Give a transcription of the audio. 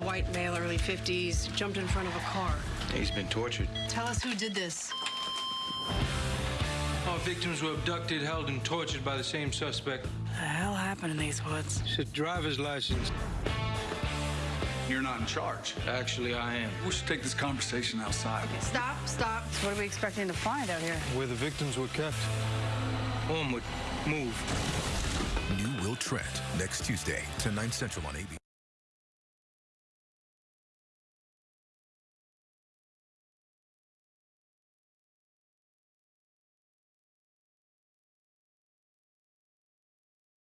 White male, early 50s, jumped in front of a car. He's been tortured. Tell us who did this. Our victims were abducted, held, and tortured by the same suspect. The hell happened in these woods? It's a driver's license. You're not in charge. Actually, I am. We should take this conversation outside. Stop, stop. What are we expecting to find out here? Where the victims were kept. Onward. Move. New Will Trent next Tuesday, 10, 9 Central on ABC.